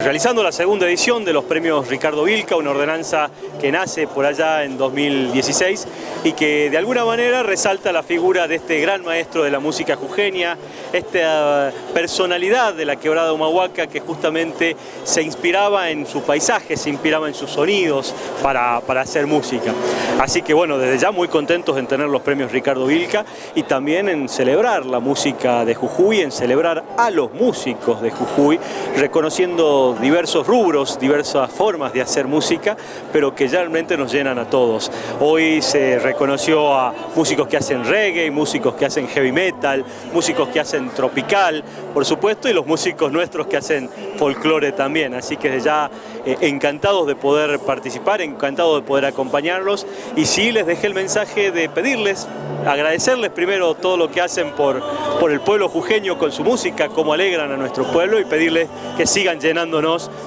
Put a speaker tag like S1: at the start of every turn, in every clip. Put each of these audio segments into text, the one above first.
S1: Realizando la segunda edición de los premios Ricardo Vilca, una ordenanza que nace por allá en 2016 y que de alguna manera resalta la figura de este gran maestro de la música jujeña, esta personalidad de la quebrada Humahuaca que justamente se inspiraba en su paisaje, se inspiraba en sus sonidos para, para hacer música. Así que bueno, desde ya muy contentos en tener los premios Ricardo Vilca y también en celebrar la música de Jujuy, en celebrar a los músicos de Jujuy, reconociendo diversos rubros, diversas formas de hacer música, pero que realmente nos llenan a todos. Hoy se reconoció a músicos que hacen reggae, músicos que hacen heavy metal, músicos que hacen tropical, por supuesto, y los músicos nuestros que hacen folclore también. Así que ya eh, encantados de poder participar, encantados de poder acompañarlos. Y sí les dejé el mensaje de pedirles, agradecerles primero todo lo que hacen por, por el pueblo jujeño con su música, cómo alegran a nuestro pueblo y pedirles que sigan llenando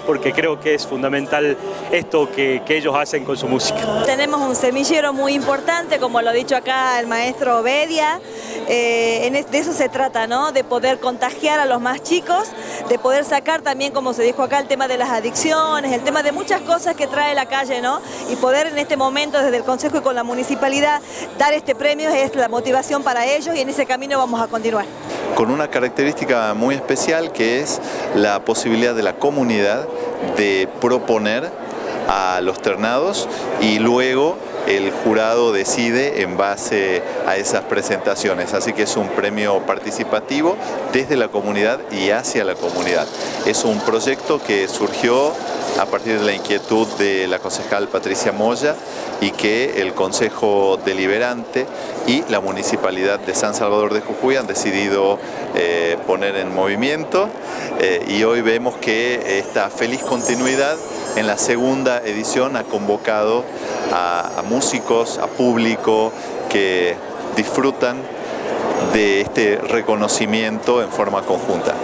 S1: porque creo que es fundamental esto que, ellos hacen con su música.
S2: Tenemos un semillero muy importante, como lo ha dicho acá el maestro Bedia, eh, de eso se trata, ¿no? de poder contagiar a los más chicos, de poder sacar también, como se dijo acá, el tema de las adicciones, el tema de muchas cosas que trae la calle, ¿no? y poder en este momento desde el Consejo y con la Municipalidad dar este premio es la motivación para ellos y en ese camino vamos a continuar
S3: con una característica muy especial que es la posibilidad de la comunidad de proponer a los ternados y luego el jurado decide en base a esas presentaciones. Así que es un premio participativo desde la comunidad y hacia la comunidad. Es un proyecto que surgió a partir de la inquietud de la concejal Patricia Moya y que el Consejo Deliberante y la Municipalidad de San Salvador de Jujuy han decidido eh, poner en movimiento eh, y hoy vemos que esta feliz continuidad en la segunda edición ha convocado a músicos, a público que disfrutan de este reconocimiento en forma conjunta.